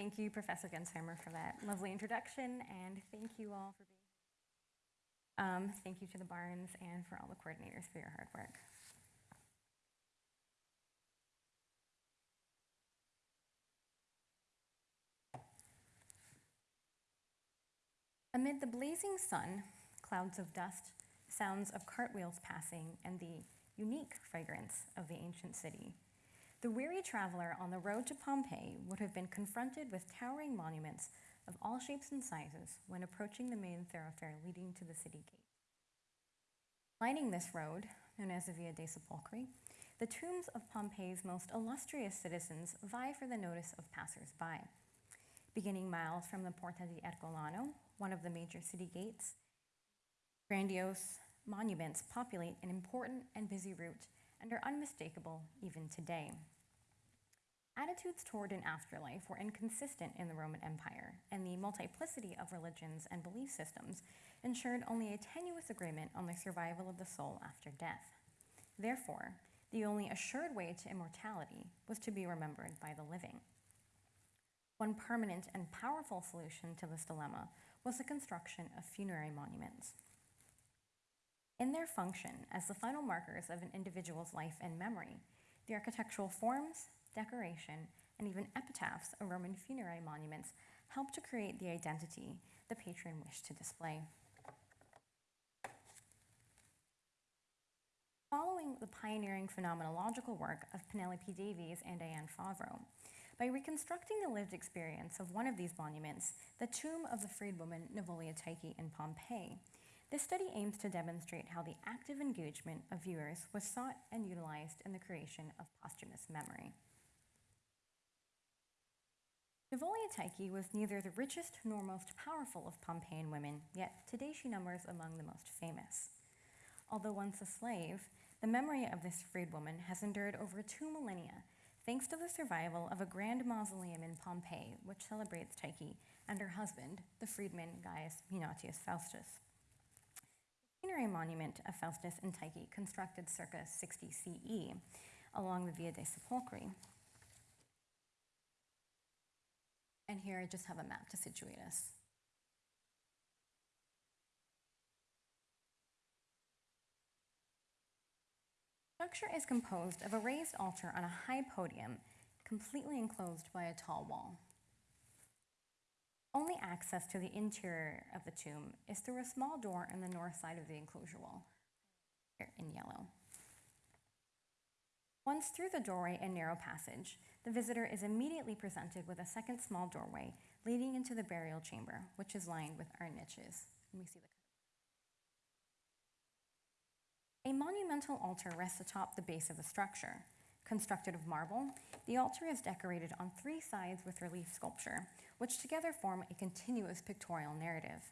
Thank you, Professor Gensheimer, for that lovely introduction, and thank you all for being here. Um, thank you to the Barnes and for all the coordinators for your hard work. Amid the blazing sun, clouds of dust, sounds of cartwheels passing, and the unique fragrance of the ancient city, the weary traveler on the road to Pompeii would have been confronted with towering monuments of all shapes and sizes when approaching the main thoroughfare leading to the city gate. Lining this road, known as the Via dei Sepolcri, the tombs of Pompeii's most illustrious citizens vie for the notice of passers-by. Beginning miles from the Porta di Ercolano, one of the major city gates, grandiose monuments populate an important and busy route and are unmistakable even today. Attitudes toward an afterlife were inconsistent in the Roman Empire, and the multiplicity of religions and belief systems ensured only a tenuous agreement on the survival of the soul after death. Therefore, the only assured way to immortality was to be remembered by the living. One permanent and powerful solution to this dilemma was the construction of funerary monuments. In their function as the final markers of an individual's life and memory, the architectural forms, decoration, and even epitaphs of Roman funerary monuments help to create the identity the patron wished to display. Following the pioneering phenomenological work of Penelope Davies and Diane Favro, by reconstructing the lived experience of one of these monuments, the tomb of the freedwoman Naevoleia Tyche in Pompeii, this study aims to demonstrate how the active engagement of viewers was sought and utilized in the creation of posthumous memory. Naevoleia Tyche was neither the richest nor most powerful of Pompeian women, yet today she numbers among the most famous. Although once a slave, the memory of this freedwoman has endured over two millennia thanks to the survival of a grand mausoleum in Pompeii, which celebrates Tyche and her husband, the freedman Gaius Munatius Faustus. Funerary monument of Faustus and Tyche, constructed circa 60 CE along the Via dei Sepolcri, And here I just have a map to situate us. The structure is composed of a raised altar on a high podium, completely enclosed by a tall wall. Access to the interior of the tomb is through a small door in the north side of the enclosure wall, here in yellow. Once through the doorway and narrow passage, the visitor is immediately presented with a second small doorway leading into the burial chamber, which is lined with iron niches. And we see the A monumental altar rests atop the base of the structure. Constructed of marble, the altar is decorated on three sides with relief sculpture, which together form a continuous pictorial narrative.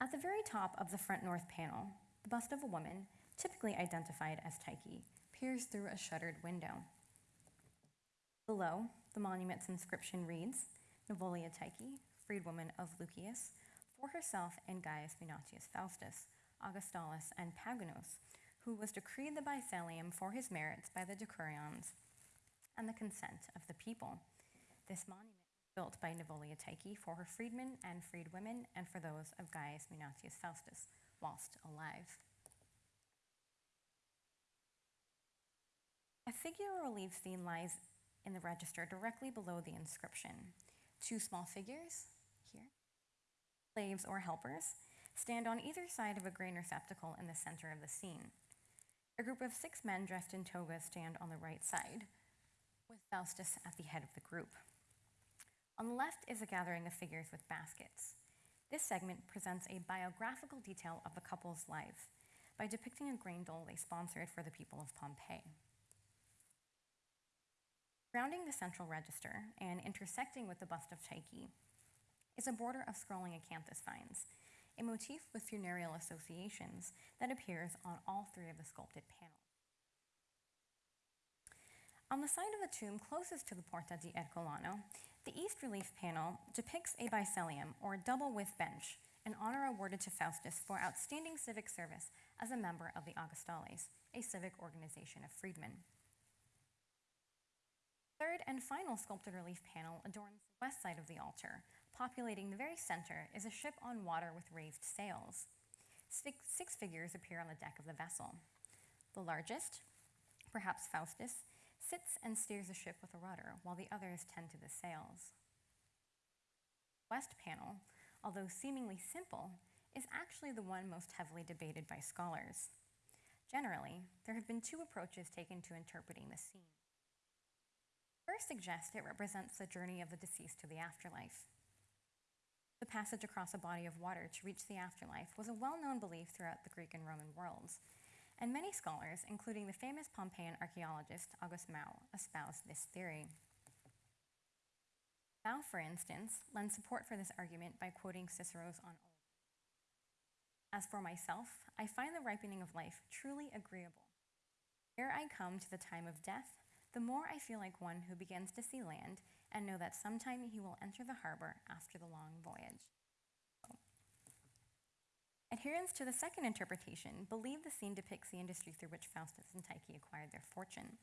At the very top of the front north panel, the bust of a woman, typically identified as Tyche, peers through a shuttered window. Below, the monument's inscription reads, Naevoleia Tyche, freedwoman of Lucius, for herself and Gaius Munatius Faustus, Augustalis and Paganus, who was decreed the Bisellium for his merits by the decurions and the consent of the people. This monument was built by Naevoleia Tyche for her freedmen and freedwomen and for those of Gaius Munatius Faustus whilst alive. A figure relief scene lies in the register directly below the inscription. Two small figures, here, slaves or helpers, stand on either side of a grain receptacle in the center of the scene. A group of six men dressed in togas stand on the right side, with Faustus at the head of the group. On the left is a gathering of figures with baskets. This segment presents a biographical detail of the couple's life by depicting a grain dole they sponsored for the people of Pompeii. Surrounding the central register and intersecting with the bust of Tyche is a border of scrolling acanthus vines, a motif with funereal associations that appears on all three of the sculpted panels. On the side of the tomb closest to the Porta di Ercolano, the east relief panel depicts a bisellium, or double width bench, an honor awarded to Faustus for outstanding civic service as a member of the Augustales, a civic organization of freedmen. third and final sculpted relief panel adorns the west side of the altar. Populating the very center is a ship on water with raised sails. Six, six figures appear on the deck of the vessel. The largest, perhaps Faustus, sits and steers the ship with a rudder, while the others tend to the sails. West panel, although seemingly simple, is actually the one most heavily debated by scholars. Generally, there have been two approaches taken to interpreting the scene. First suggests it represents the journey of the deceased to the afterlife. The passage across a body of water to reach the afterlife was a well known belief throughout the Greek and Roman worlds, and many scholars, including the famous Pompeian archaeologist August Mau, espoused this theory. Mau, for instance, lends support for this argument by quoting Cicero's On Old. As for myself, I find the ripening of life truly agreeable. Ere I come to the time of death, the more I feel like one who begins to see land and know that sometime he will enter the harbor after the long voyage. Adherents to the second interpretation believe the scene depicts the industry through which Faustus and Tyche acquired their fortune.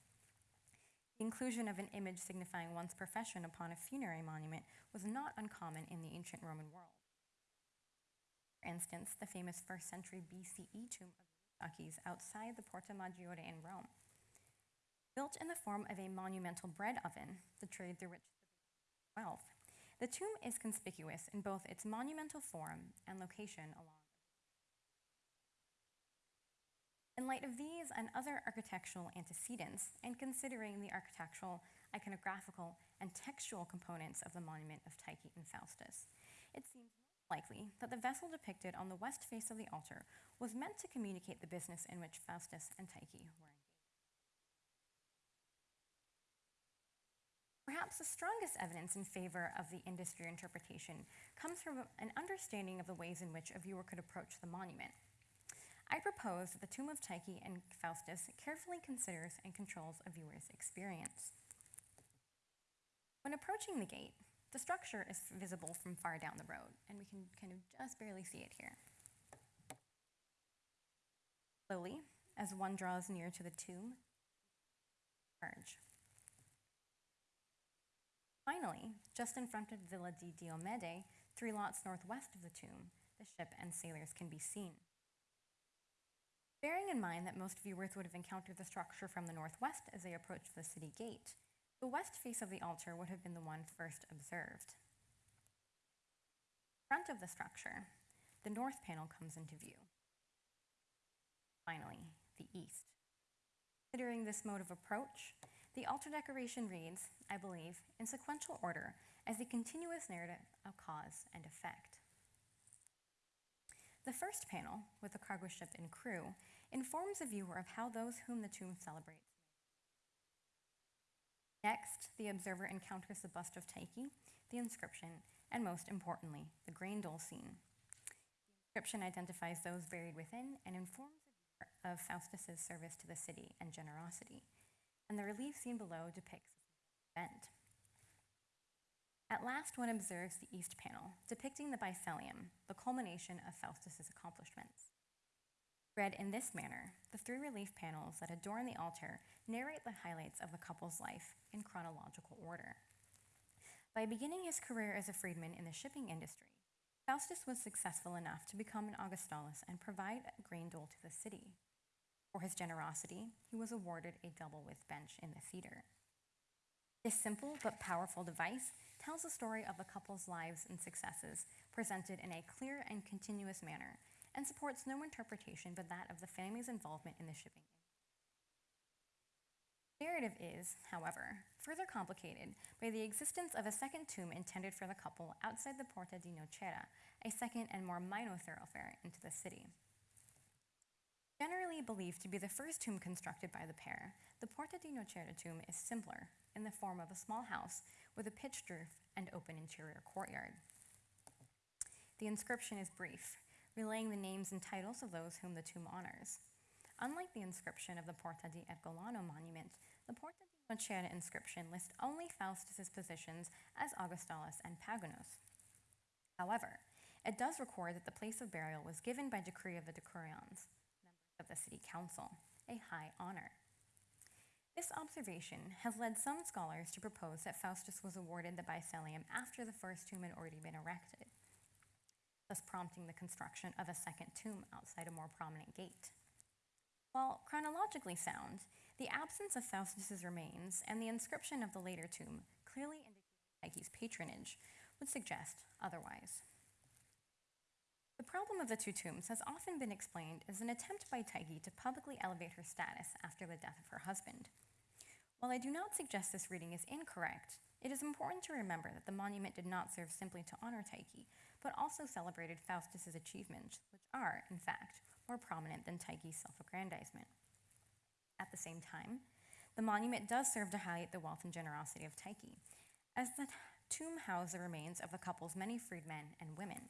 The inclusion of an image signifying one's profession upon a funerary monument was not uncommon in the ancient Roman world. For instance, the famous first century BCE tomb of the outside the Porta Maggiore in Rome. Built in the form of a monumental bread oven, the trade through which wealth. The tomb is conspicuous in both its monumental form and location along. In light of these and other architectural antecedents, and considering the architectural, iconographical, and textual components of the monument of Tyche and Faustus, it seems likely that the vessel depicted on the west face of the altar was meant to communicate the business in which Faustus and Tyche were Perhaps the strongest evidence in favor of the industry interpretation comes from an understanding of the ways in which a viewer could approach the monument. I propose that the tomb of Tyche and Faustus carefully considers and controls a viewer's experience. When approaching the gate, the structure is visible from far down the road, and we can kind of just barely see it here. Slowly, as one draws near to the tomb, emerge. Finally, just in front of Villa di Diomede, three lots northwest of the tomb, the ship and sailors can be seen. Bearing in mind that most viewers would have encountered the structure from the northwest as they approached the city gate, the west face of the altar would have been the one first observed. Front of the structure, the north panel comes into view. Finally, the east. Considering this mode of approach, the altar decoration reads, I believe, in sequential order as a continuous narrative of cause and effect. The first panel, with the cargo ship and crew, informs the viewer of how those whom the tomb celebrates. Next, the observer encounters the bust of Tyche, the inscription, and most importantly, the grain dole scene. The inscription identifies those buried within and informs the viewer of Faustus's service to the city and generosity and the relief scene below depicts this event. At last, one observes the east panel, depicting the Bisellium, the culmination of Faustus's accomplishments. Read in this manner, the three relief panels that adorn the altar narrate the highlights of the couple's life in chronological order. By beginning his career as a freedman in the shipping industry, Faustus was successful enough to become an Augustales and provide grain dole to the city. For his generosity, he was awarded a double width bench in the theater. This simple but powerful device tells the story of the couple's lives and successes, presented in a clear and continuous manner, and supports no interpretation but that of the family's involvement in the shipping narrative is, however, further complicated by the existence of a second tomb intended for the couple outside the Porta di Nocera, a second and more minor thoroughfare into the city. Generally believed to be the first tomb constructed by the pair, the Porta di Nocera tomb is simpler, in the form of a small house with a pitched roof and open interior courtyard. The inscription is brief, relaying the names and titles of those whom the tomb honors. Unlike the inscription of the Porta di Ercolano monument, the Porta di Nocera inscription lists only Faustus's positions as Augustales and Paganus. However, it does record that the place of burial was given by decree of the Decurions, of the City Council, a high honor. This observation has led some scholars to propose that Faustus was awarded the Bisellium after the first tomb had already been erected, thus prompting the construction of a second tomb outside a more prominent gate. While chronologically sound, the absence of Faustus's remains and the inscription of the later tomb clearly indicating Tyche's patronage would suggest otherwise. The problem of the two tombs has often been explained as an attempt by Tyche to publicly elevate her status after the death of her husband. While I do not suggest this reading is incorrect, it is important to remember that the monument did not serve simply to honor Tyche, but also celebrated Faustus's achievements, which are, in fact, more prominent than Tyche's self-aggrandizement. At the same time, the monument does serve to highlight the wealth and generosity of Tyche, as the tomb housed the remains of the couple's many freedmen and women.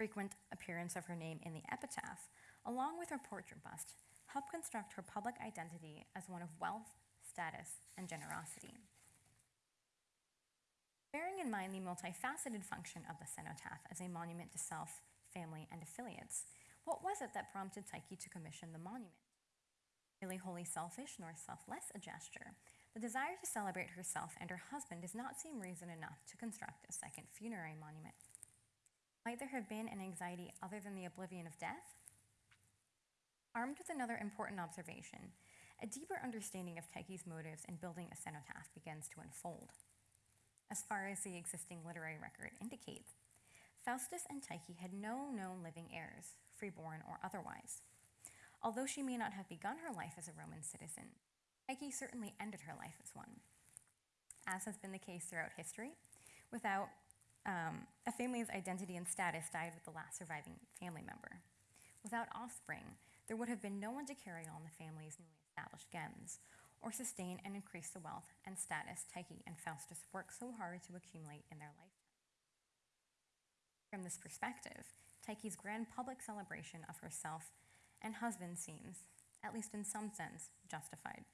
Frequent appearance of her name in the epitaph, along with her portrait bust, helped construct her public identity as one of wealth, status, and generosity. Bearing in mind the multifaceted function of the cenotaph as a monument to self, family, and affiliates, what was it that prompted Tyche to commission the monument? Really wholly selfish nor selfless a gesture, the desire to celebrate herself and her husband does not seem reason enough to construct a second funerary monument. Might there have been an anxiety other than the oblivion of death? Armed with another important observation, a deeper understanding of Tyche's motives in building a cenotaph begins to unfold. As far as the existing literary record indicates, Faustus and Tyche had no known living heirs, freeborn or otherwise. Although she may not have begun her life as a Roman citizen, Tyche certainly ended her life as one. As has been the case throughout history, without um, a family's identity and status died with the last surviving family member. Without offspring, there would have been no one to carry on the family's newly established gens, or sustain and increase the wealth and status Tyche and Faustus worked so hard to accumulate in their lifetime. From this perspective, Tyche's grand public celebration of herself and husband seems, at least in some sense, justified.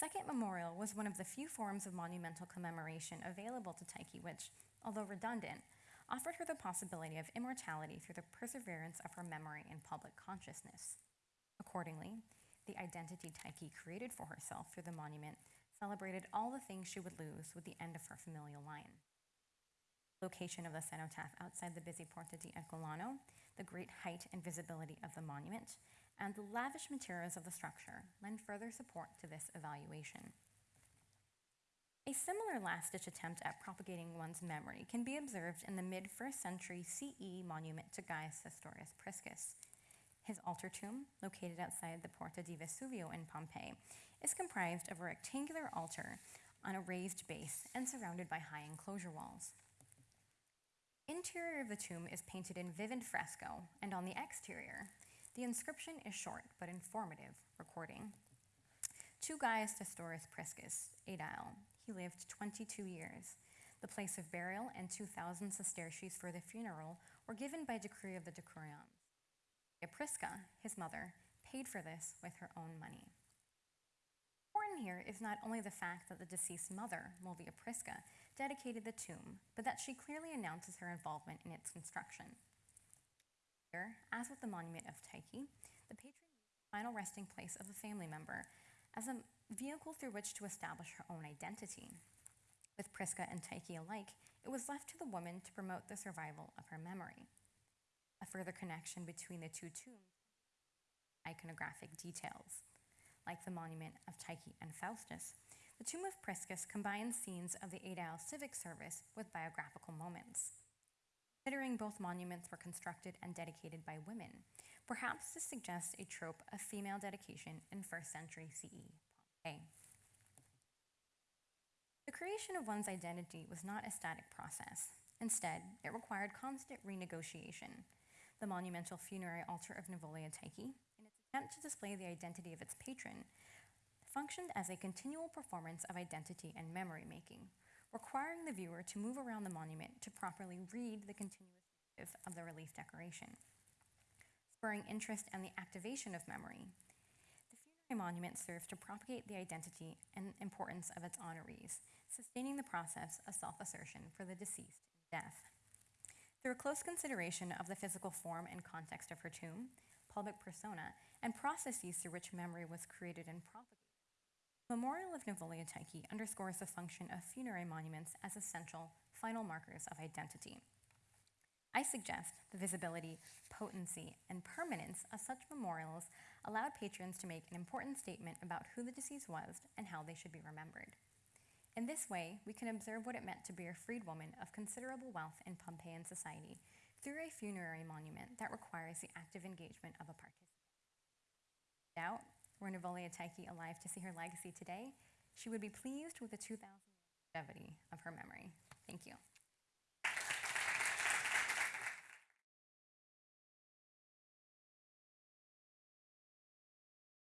Second memorial was one of the few forms of monumental commemoration available to Tyche, which, although redundant, offered her the possibility of immortality through the perseverance of her memory in public consciousness. Accordingly, the identity Tyche created for herself through the monument celebrated all the things she would lose with the end of her familial line. Location of the cenotaph outside the busy Porta di Ercolano, the great height and visibility of the monument, and the lavish materials of the structure lend further support to this evaluation. A similar last-ditch attempt at propagating one's memory can be observed in the mid-first century CE monument to Gaius Vestorius Priscus. His altar tomb, located outside the Porta di Vesuvio in Pompeii, is comprised of a rectangular altar on a raised base and surrounded by high enclosure walls. Interior of the tomb is painted in vivid fresco, and on the exterior, the inscription is short but informative, recording To Gaius Vestorius Priscus, Aedile, he lived 22 years. The place of burial and 2,000 sesterces for the funeral were given by decree of the decurions. Prisca, his mother, paid for this with her own money. Important here is not only the fact that the deceased mother, Mulvia Prisca, dedicated the tomb, but that she clearly announces her involvement in its construction. Here, as with the monument of Tyche, the patron used the final resting place of a family member as a vehicle through which to establish her own identity. With Prisca and Tyche alike, it was left to the woman to promote the survival of her memory. A further connection between the two tombs iconographic details. Like the monument of Tyche and Faustus, the tomb of Priscus combines scenes of the Aedile civic service with biographical moments. Considering both monuments were constructed and dedicated by women, perhaps this suggests a trope of female dedication in first century CE Pompeii. The creation of one's identity was not a static process. Instead, it required constant renegotiation. The monumental funerary altar of Naevoleia Tyche, in its attempt to display the identity of its patron, functioned as a continual performance of identity and memory making, requiring the viewer to move around the monument to properly read the continuous narrative of the relief decoration. Spurring interest and the activation of memory, the funerary monument serves to propagate the identity and importance of its honorees, sustaining the process of self-assertion for the deceased in death. Through a close consideration of the physical form and context of her tomb, public persona, and processes through which memory was created and propagated, Memorial of Naevoleia Tyche underscores the function of funerary monuments as essential final markers of identity. I suggest the visibility, potency, and permanence of such memorials allowed patrons to make an important statement about who the deceased was and how they should be remembered. In this way, we can observe what it meant to be a freedwoman of considerable wealth in Pompeian society through a funerary monument that requires the active engagement of a participant. Doubt, were Naevoleia Tyche alive to see her legacy today, she would be pleased with the 2,000 longevity of her memory. Thank you.